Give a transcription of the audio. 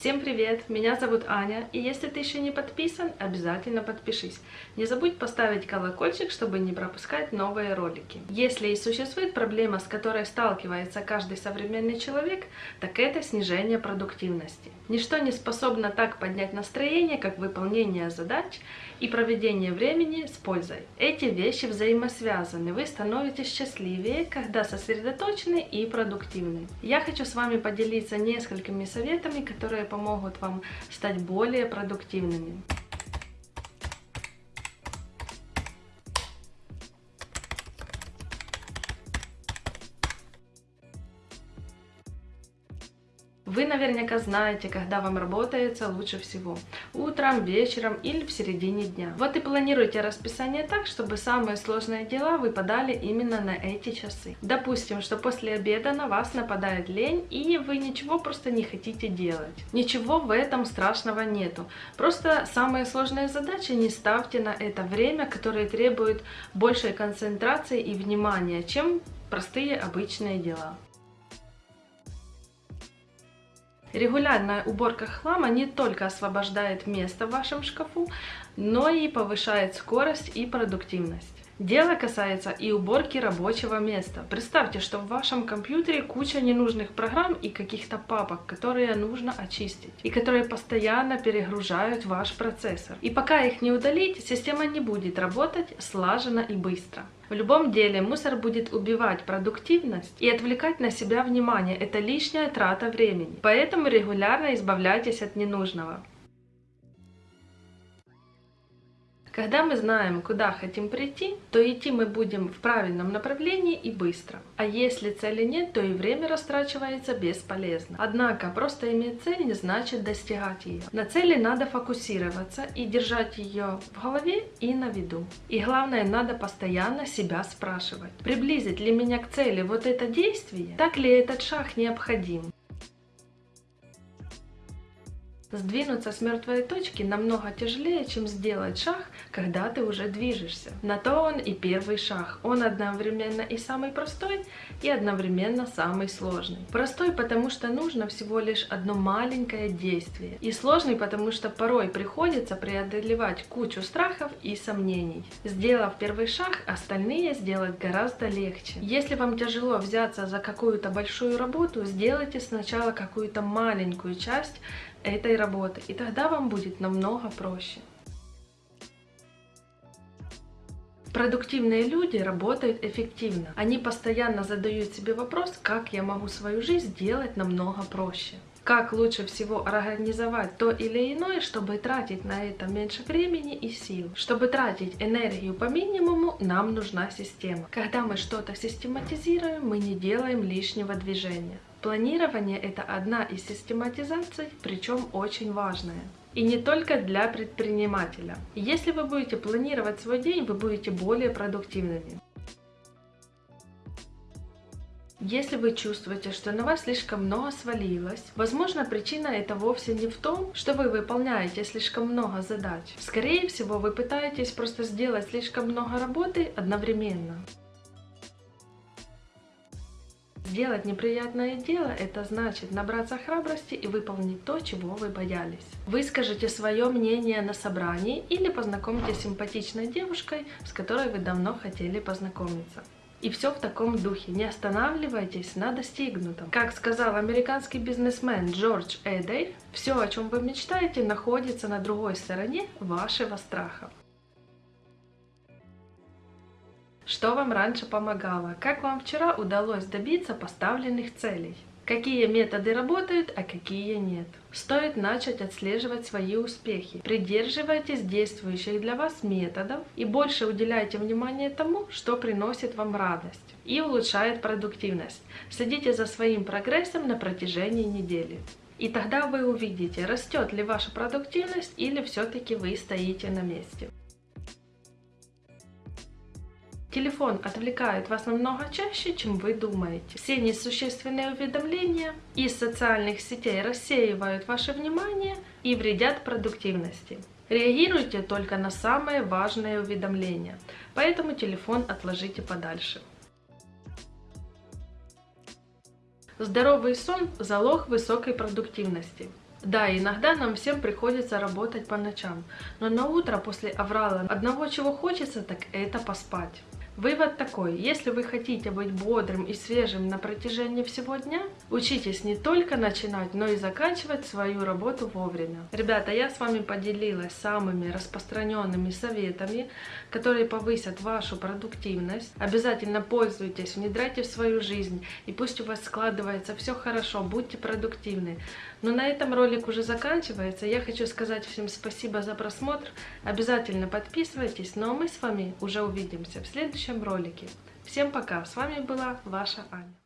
Всем привет! Меня зовут Аня, и если ты еще не подписан, обязательно подпишись. Не забудь поставить колокольчик, чтобы не пропускать новые ролики. Если и существует проблема, с которой сталкивается каждый современный человек, так это снижение продуктивности. Ничто не способно так поднять настроение, как выполнение задач и проведение времени с пользой. Эти вещи взаимосвязаны. Вы становитесь счастливее, когда сосредоточены и продуктивны. Я хочу с вами поделиться несколькими советами, которые помогут вам стать более продуктивными. Вы наверняка знаете, когда вам работается лучше всего. Утром, вечером или в середине дня. Вот и планируйте расписание так, чтобы самые сложные дела выпадали именно на эти часы. Допустим, что после обеда на вас нападает лень и вы ничего просто не хотите делать. Ничего в этом страшного нету. Просто самые сложные задачи не ставьте на это время, которое требует большей концентрации и внимания, чем простые обычные дела. Регулярная уборка хлама не только освобождает место в вашем шкафу, но и повышает скорость и продуктивность. Дело касается и уборки рабочего места. Представьте, что в вашем компьютере куча ненужных программ и каких-то папок, которые нужно очистить, и которые постоянно перегружают ваш процессор. И пока их не удалить, система не будет работать слаженно и быстро. В любом деле мусор будет убивать продуктивность и отвлекать на себя внимание. Это лишняя трата времени. Поэтому регулярно избавляйтесь от ненужного. Когда мы знаем, куда хотим прийти, то идти мы будем в правильном направлении и быстро. А если цели нет, то и время растрачивается бесполезно. Однако, просто иметь цель не значит достигать ее. На цели надо фокусироваться и держать ее в голове и на виду. И главное, надо постоянно себя спрашивать, приблизит ли меня к цели вот это действие, так ли этот шаг необходим. Сдвинуться с мертвой точки намного тяжелее, чем сделать шаг, когда ты уже движешься. На то он и первый шаг. Он одновременно и самый простой, и одновременно самый сложный. Простой, потому что нужно всего лишь одно маленькое действие. И сложный, потому что порой приходится преодолевать кучу страхов и сомнений. Сделав первый шаг, остальные сделать гораздо легче. Если вам тяжело взяться за какую-то большую работу, сделайте сначала какую-то маленькую часть, этой работы, и тогда вам будет намного проще. Продуктивные люди работают эффективно. Они постоянно задают себе вопрос, как я могу свою жизнь сделать намного проще. Как лучше всего организовать то или иное, чтобы тратить на это меньше времени и сил. Чтобы тратить энергию по минимуму, нам нужна система. Когда мы что-то систематизируем, мы не делаем лишнего движения. Планирование – это одна из систематизаций, причем очень важная. И не только для предпринимателя. Если вы будете планировать свой день, вы будете более продуктивными. Если вы чувствуете, что на вас слишком много свалилось, возможно причина это вовсе не в том, что вы выполняете слишком много задач. Скорее всего, вы пытаетесь просто сделать слишком много работы одновременно. Сделать неприятное дело – это значит набраться храбрости и выполнить то, чего вы боялись. Выскажите свое мнение на собрании или познакомьтесь с симпатичной девушкой, с которой вы давно хотели познакомиться. И все в таком духе. Не останавливайтесь на достигнутом. Как сказал американский бизнесмен Джордж Эдей, все, о чем вы мечтаете, находится на другой стороне вашего страха. Что вам раньше помогало? Как вам вчера удалось добиться поставленных целей? Какие методы работают, а какие нет? Стоит начать отслеживать свои успехи. Придерживайтесь действующих для вас методов и больше уделяйте внимание тому, что приносит вам радость и улучшает продуктивность. Следите за своим прогрессом на протяжении недели. И тогда вы увидите, растет ли ваша продуктивность или все-таки вы стоите на месте. Телефон отвлекает вас намного чаще, чем вы думаете. Все несущественные уведомления из социальных сетей рассеивают ваше внимание и вредят продуктивности. Реагируйте только на самые важные уведомления, поэтому телефон отложите подальше. Здоровый сон – залог высокой продуктивности. Да, иногда нам всем приходится работать по ночам, но на утро после аврала одного чего хочется, так это поспать. Вывод такой, если вы хотите быть бодрым и свежим на протяжении всего дня, учитесь не только начинать, но и заканчивать свою работу вовремя. Ребята, я с вами поделилась самыми распространенными советами, которые повысят вашу продуктивность. Обязательно пользуйтесь, внедряйте в свою жизнь, и пусть у вас складывается все хорошо, будьте продуктивны. Но на этом ролик уже заканчивается. Я хочу сказать всем спасибо за просмотр. Обязательно подписывайтесь, ну а мы с вами уже увидимся в следующем ролике. Всем пока, с вами была ваша Аня.